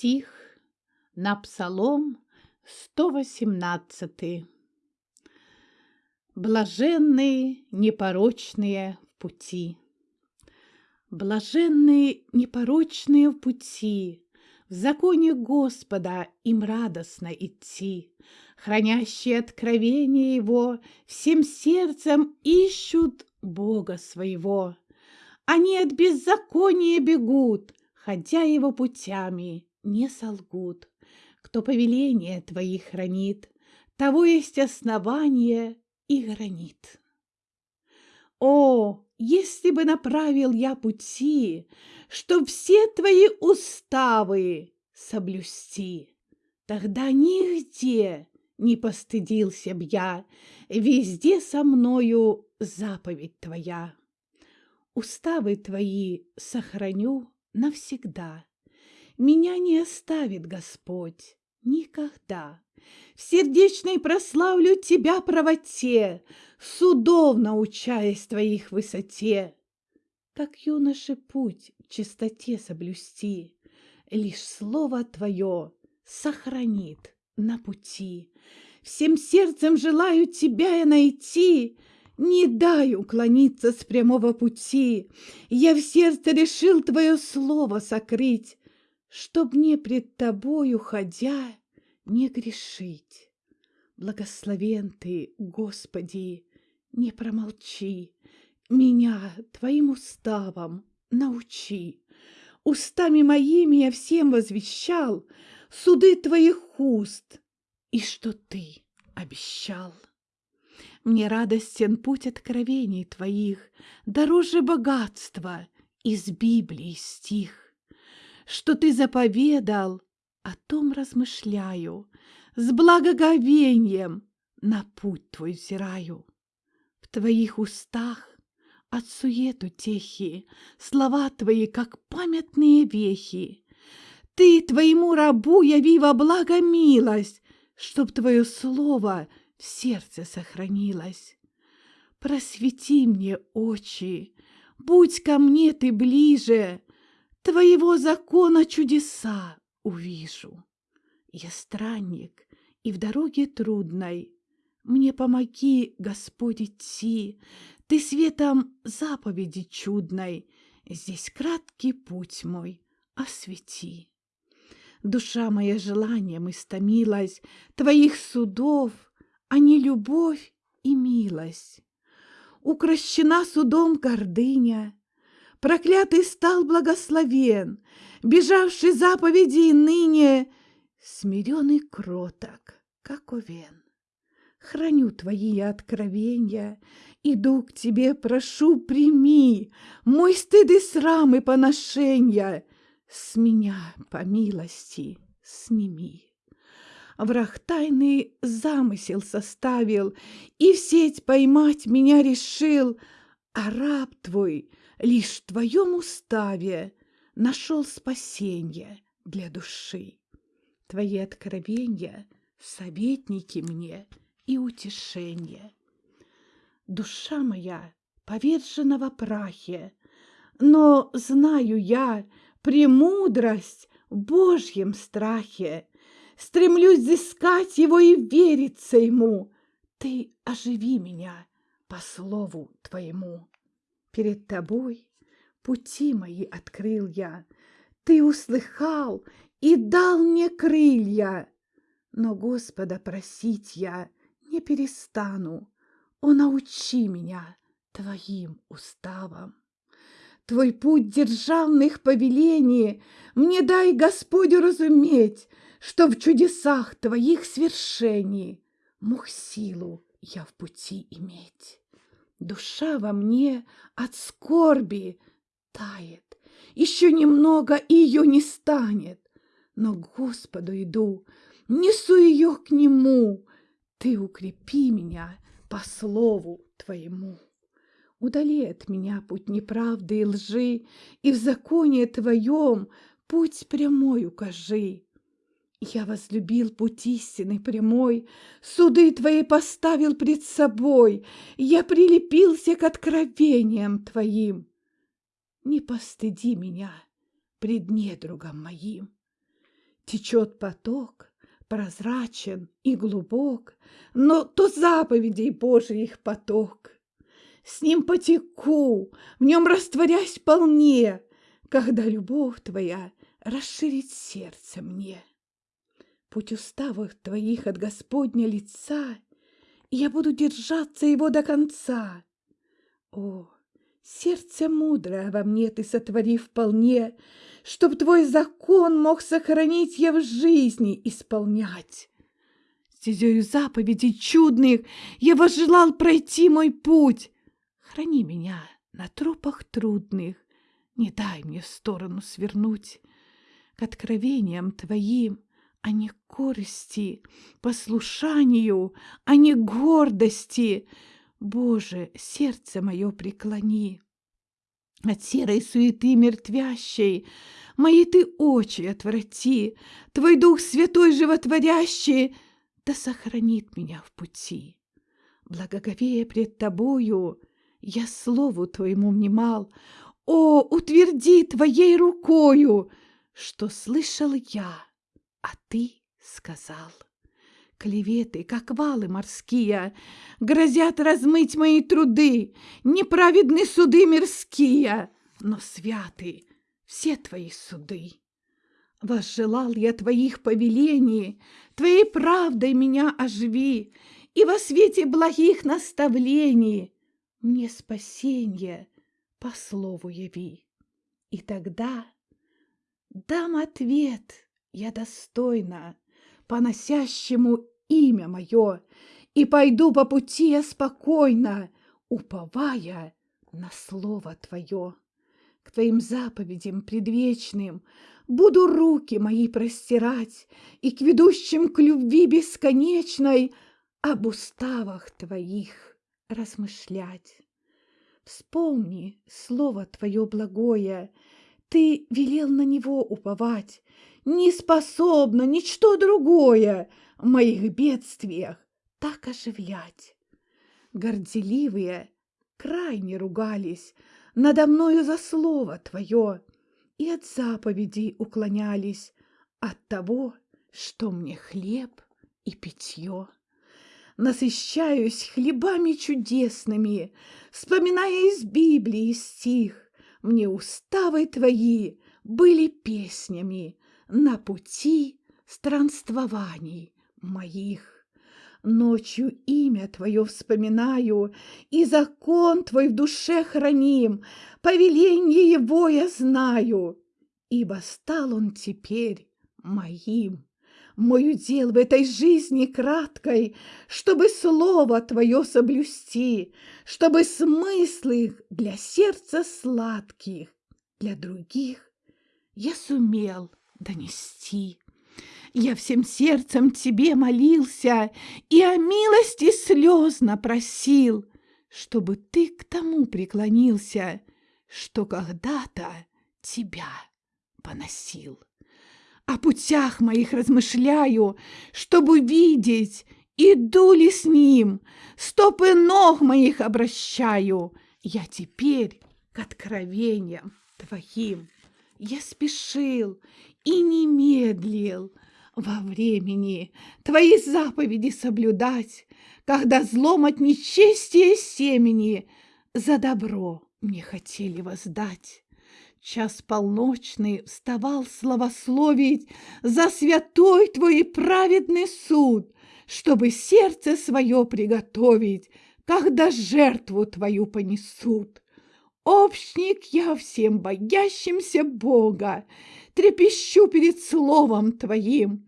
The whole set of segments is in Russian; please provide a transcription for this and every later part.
Стих на Псалом 118. Блаженные непорочные в пути. Блаженные непорочные в пути, В законе Господа им радостно идти, Хранящие откровение Его Всем сердцем ищут Бога своего. Они от беззакония бегут, Ходя Его путями, не солгут. Кто повеление Твои хранит, Того есть основание и гранит. О, если бы направил я пути, Чтоб все твои уставы соблюсти, Тогда нигде не постыдился б я, Везде со мною заповедь твоя. Уставы твои сохраню навсегда. Меня не оставит Господь никогда. В сердечной прославлю тебя правоте, Судов научаясь твоих высоте. Как юноше путь в чистоте соблюсти, Лишь слово твое сохранит на пути. Всем сердцем желаю тебя я найти, Не дай уклониться с прямого пути. Я в сердце решил твое слово сокрыть, Чтоб мне пред тобою, ходя, не грешить. Благословен ты, Господи, не промолчи, Меня твоим уставом научи. Устами моими я всем возвещал Суды твоих уст, и что ты обещал. Мне радостен путь откровений твоих, Дороже богатства из Библии стих. Что ты заповедал, о том размышляю, С благоговением на путь твой взираю. В твоих устах от сует утехи, Слова твои, как памятные вехи. Ты твоему рабу яви во благо милость, Чтоб твое слово в сердце сохранилось. Просвети мне очи, будь ко мне ты ближе, Твоего закона чудеса увижу. Я странник, и в дороге трудной Мне помоги, Господь, идти, Ты светом заповеди чудной Здесь краткий путь мой освети. Душа моя желанием истомилась Твоих судов, а не любовь и милость. Укращена судом гордыня, Проклятый стал благословен, Бежавший заповеди ныне Смирен и кроток, как овен. Храню твои откровения, Иду к тебе, прошу, прими Мой стыд и срам и поношения, С меня, по милости, сними. Враг тайный замысел составил И в сеть поймать меня решил, А раб твой лишь в твоем уставе Нашел спасенье для души. Твои откровения — советники мне и утешение. Душа моя повержена во прахе, но знаю я премудрость в Божьем страхе. Стремлюсь взыскать его и вериться ему. Ты оживи меня по слову твоему. Перед тобой пути мои открыл я. Ты услыхал и дал мне крылья. Но Господа просить я не перестану. О, научи меня твоим уставам. Твой путь державных повелений Мне дай, Господь, разуметь, Что в чудесах твоих свершений Мог силу я в пути иметь. Душа во мне от скорби тает, Еще немного, ее не станет но к Господу иду, несу ее к Нему. Ты укрепи меня по слову Твоему. Удали от меня путь неправды и лжи, И в законе Твоем путь прямой укажи. Я возлюбил путь истины прямой, Суды Твои поставил пред собой, Я прилепился к откровениям Твоим. Не постыди меня пред недругом моим. Течет поток, прозрачен и глубок, но то заповедей Божьих поток. С ним потеку, в нем растворясь полне, когда любовь твоя расширит сердце мне. Путь уставов твоих от Господня лица, и я буду держаться его до конца. О, сердце мудрое во мне ты сотвори вполне, Чтоб твой закон мог сохранить я в жизни исполнять. Стезею заповедей чудных я возжелал пройти мой путь. Храни меня на тропах трудных, не дай мне в сторону свернуть. К откровениям твоим, а не корости, послушанию, а не гордости. Боже, сердце мое преклони. От серой суеты мертвящей Мои ты очи отврати, Твой Дух Святой животворящий Да сохранит меня в пути. Благоговея пред Тобою, Я слову Твоему внимал, О, утверди Твоей рукою, Что слышал я, а Ты сказал. Клеветы, как валы морские, Грозят размыть мои труды, Неправедны суды мирские, Но святы все твои суды. Возжелал я твоих повелений, Твоей правдой меня оживи, И во свете благих наставлений Мне спасенье по слову яви. И тогда дам ответ я достойно, Поносящему имя мое, И пойду по пути я спокойно, Уповая на слово твое. К твоим заповедям предвечным Буду руки мои простирать И к ведущим к любви бесконечной Об уставах твоих размышлять. Вспомни слово твое благое, Ты велел на него уповать, Не способна ничто другое В моих бедствиях так оживлять. Горделивые крайне ругались Надо мною за слово твое И от заповедей уклонялись От того, что мне хлеб и питье. Насыщаюсь хлебами чудесными, Вспоминая из Библии стих, Мне уставы твои были песнями На пути странствований моих. Ночью имя Твое вспоминаю, И закон Твой в душе храним, Повеление Его я знаю, Ибо стал он теперь моим. Мой удел в этой жизни краткой, Чтобы слово Твое соблюсти, Чтобы смыслы для сердца сладких, Для других я сумел донести. Я всем сердцем тебе молился и о милости слезно просил, чтобы ты к тому преклонился, что когда-то тебя поносил. О путях моих размышляю, чтобы видеть, иду ли с ним, стопы ног моих обращаю. Я теперь к откровениям твоим. Я спешил и не медлил, во времени Твои заповеди соблюдать, Когда злом от нечестия семени За добро мне хотели воздать. Час полночный вставал славословить За святой Твой праведный суд, Чтобы сердце свое приготовить, Когда жертву Твою понесут. Общник я всем боящимся Бога, Трепещу перед словом Твоим.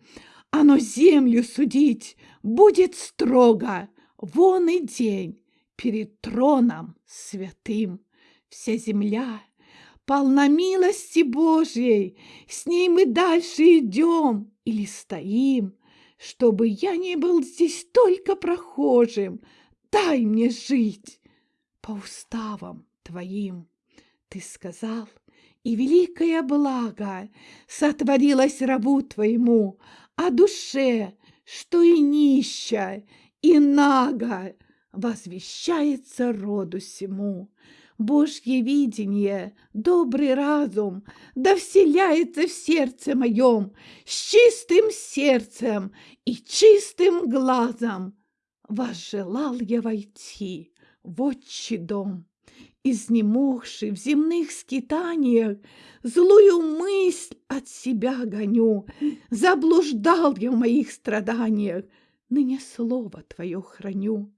Оно землю судить будет строго, Вон и день перед троном святым. Вся земля полна милости Божьей, С ней мы дальше идем или стоим. Чтобы я не был здесь только прохожим, Дай мне жить по уставам Твоим. Ты сказал, и великое благо сотворилось рабу Твоему, о душе, что и нища, и нага возвещается роду сему. Божье видение, добрый разум, да вселяется в сердце моем с чистым сердцем и чистым глазом. Возжелал я войти в отчий дом, изнемогший в земных скитаниях, злую мысль от себя гоню, заблуждал я в моих страданиях, ныне слово твое храню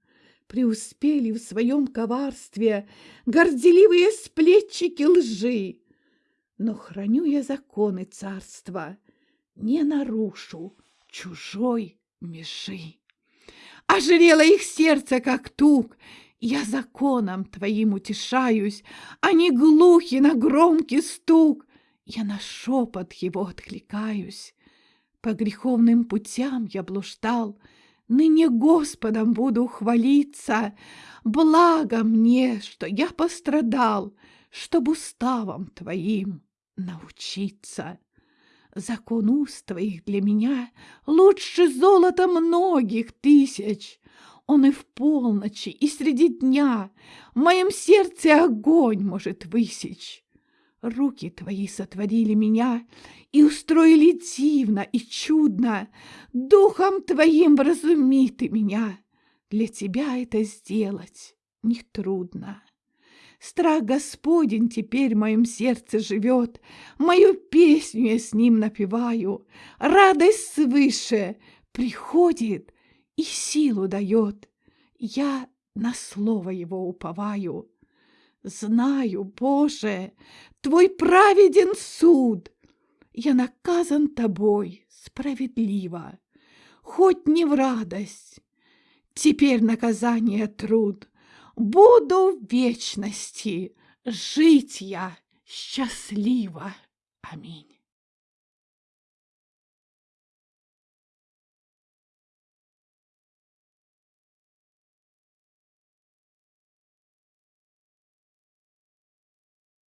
преуспели в своем коварстве горделивые сплетчики лжи. Но храню я законы царства, не нарушу чужой межи. Ожрело их сердце, как тук, я законом твоим утешаюсь, Они глухи на громкий стук, Я на шепот его откликаюсь. По греховным путям я блуждал, Ныне Господом буду хвалиться, Благо мне, что я пострадал, Чтоб уставом твоим научиться. Закон уст твоих для меня Лучше золота многих тысяч. Он и в полночи, и среди дня В моем сердце огонь может высечь. Руки твои сотворили меня и устроили дивно и чудно. Духом твоим вразуми ты меня. Для тебя это сделать нетрудно. Страх Господень теперь в моем сердце живет, Мою песню я с ним напеваю. Радость свыше приходит и силу дает. Я на слово его уповаю. Знаю, Боже, Твой праведен суд. Я наказан Тобой справедливо, Хоть не в радость. Теперь наказание труд. Буду в вечности жить я счастливо. Аминь.